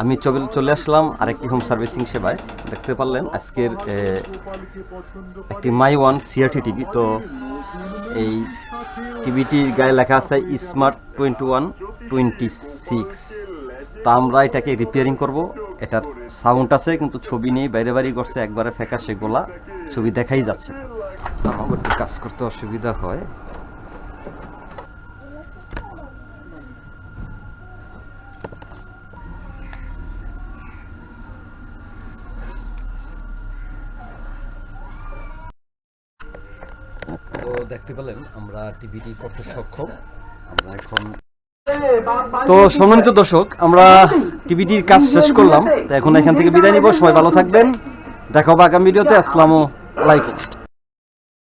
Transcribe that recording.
আমি চলে আসলাম আরেকটি হোম সার্ভিসিং সেবায়। দেখতে পারলেন আজকের একটি মাই ওয়ান সিআরটি টিভি তো এই টিভিটির গায়ে লেখা আছে smart twenty one twenty six তা আমরা এটাকে রিপেয়ারিং করব। এটার সাউন্ড আছে, কিন্তু ছবি নেই, বাইরে বাড়ি করছে, একবারে ফেঁকা সেগুলা ছবি দেখাই যাচ্ছে। কাজ করতে অসুবিধা হয়। তো দেখতে পেলেন, আমরা টিভিটি করতে সক্ষম। আমরা এখন তো সম্মানিত দর্শক, আমরা টিভিটির কাজ শেষ করলাম। তো এখন এখান থেকে বিদায় নিব। সবাই ভালো থাকবেন। দেখা হবে আগামী ভিডিওতে। আসসালামু আলাইকুম।